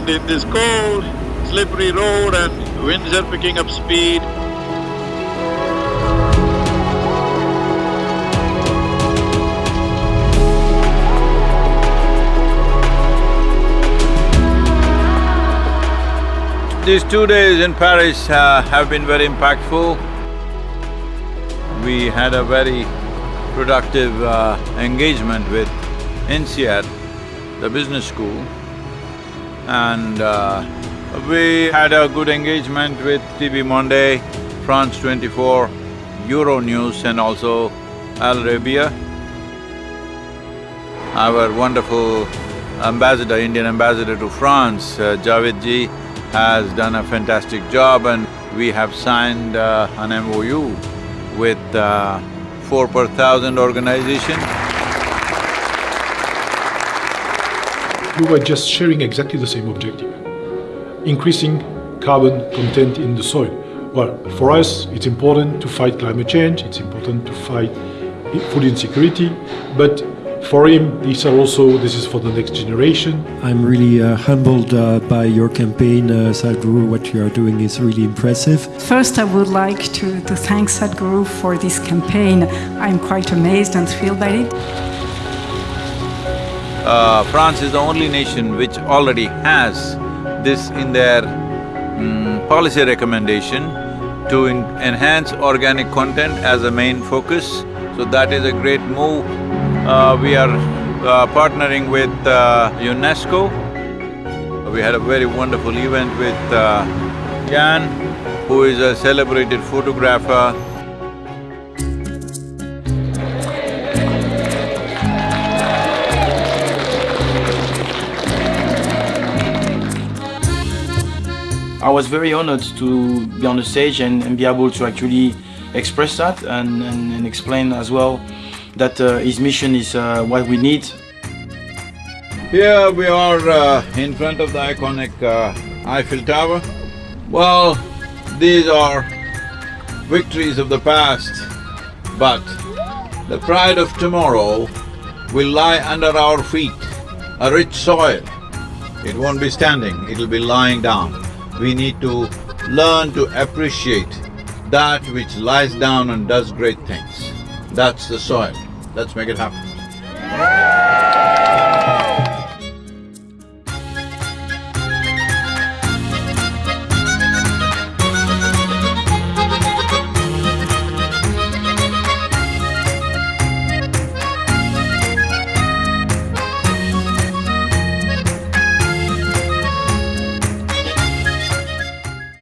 And in this cold, slippery road and winds are picking up speed, These two days in Paris uh, have been very impactful. We had a very productive uh, engagement with INSEAD, the business school, and uh, we had a good engagement with TV Monde, France 24, Euronews and also Al Arabiya. Our wonderful ambassador, Indian ambassador to France, uh, Jawed ji, has done a fantastic job and we have signed uh, an MOU with uh, four per thousand organization. We were just sharing exactly the same objective, increasing carbon content in the soil. Well, for us, it's important to fight climate change, it's important to fight food insecurity, but for him, these are also, this is for the next generation. I'm really uh, humbled uh, by your campaign, uh, Sadhguru. What you are doing is really impressive. First, I would like to, to thank Sadhguru for this campaign. I'm quite amazed and thrilled by it. Uh, France is the only nation which already has this in their mm, policy recommendation to enhance organic content as a main focus. So that is a great move uh, we are uh, partnering with uh, UNESCO. We had a very wonderful event with uh, Yann, who is a celebrated photographer. I was very honored to be on the stage and, and be able to actually express that and, and, and explain as well that uh, his mission is uh, what we need. Here we are uh, in front of the iconic Eiffel Tower. Well, these are victories of the past, but the pride of tomorrow will lie under our feet, a rich soil. It won't be standing, it'll be lying down. We need to learn to appreciate that which lies down and does great things. That's the soil. Let's make it happen.